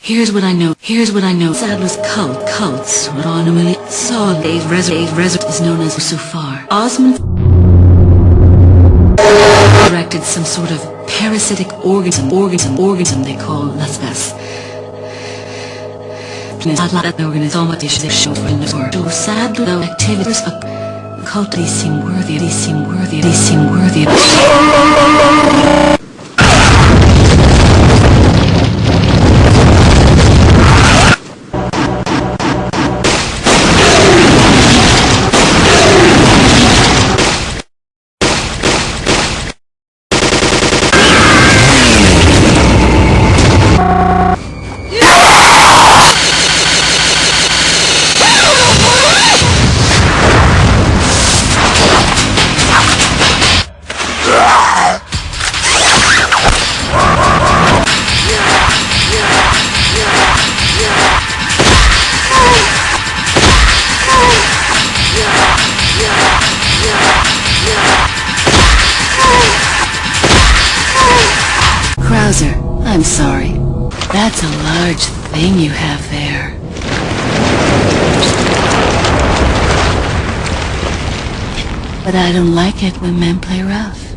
Here's what I know. Here's what I know. Saddler's cult, cults, autonomy, saw a resident resident is known as Sufar. Osmund erected some sort of parasitic organism, organism, organism they call Las Plagas. So Saddler though activities of cult they seem worthy, they seem worthy, they seem worthy. I'm sorry. That's a large thing you have there. But I don't like it when men play rough.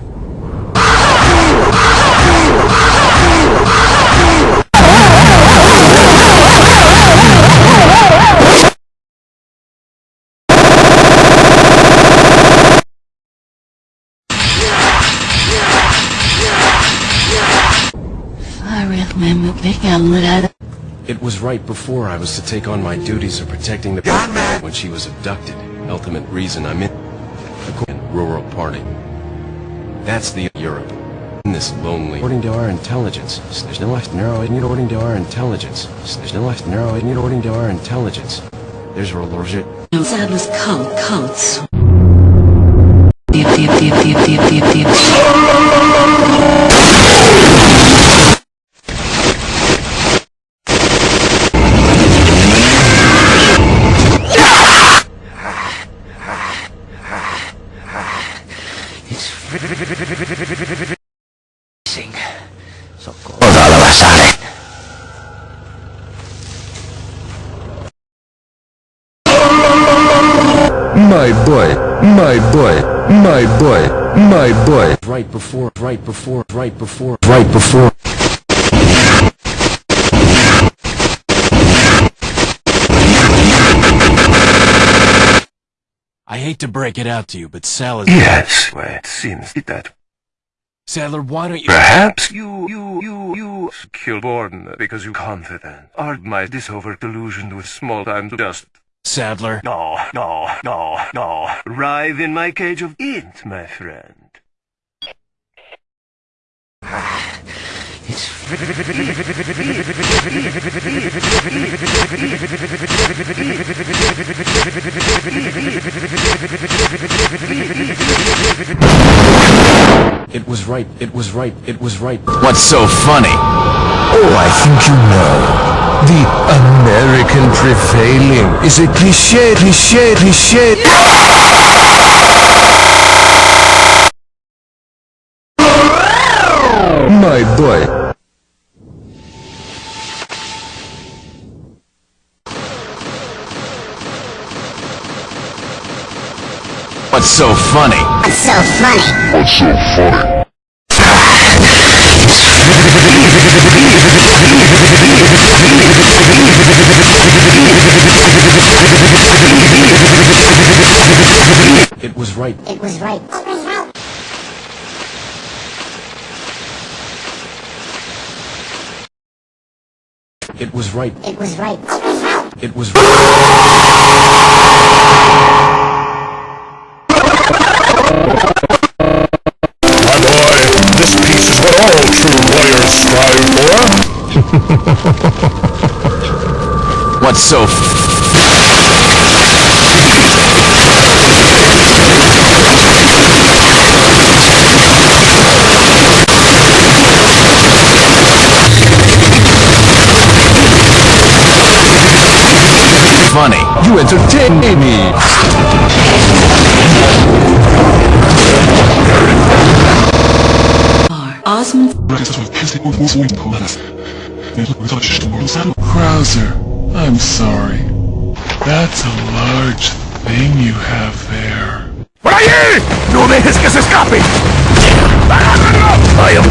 It was right before I was to take on my duties of protecting the when she was abducted. Ultimate reason I'm in the rural party. That's the Europe. In this lonely. According to our intelligence, there's no left narrow in according to our intelligence. There's no left narrow in according to our intelligence. There's a legit. No Saddler's cult, boy, my boy, my boy, my boy. Right before, right before, right before, right before. I hate to break it out to you, but Sal is... Yes, well, it seems that Saddler, why don't you... perhaps you, you, you, you, Kilborn, because you confident, are my disover delusioned with small-time dust. Saddler, No, no, no, no. Writhe in my cage of int, my friend. It was right, it was right, it was right. what's so funny? Oh, I think you know. The American prevailing is a cliche, cliche, cliche. My boy. What's so funny? What's so funny? What's so funny? It was right. It was right. It was right. It was right. It was My What's so f- funny? You entertain me. Are Osmund Krauser, I'm sorry. That's a large thing you have there. ¡Por allí! ¡No dejes que se escape! ¡Agárralo!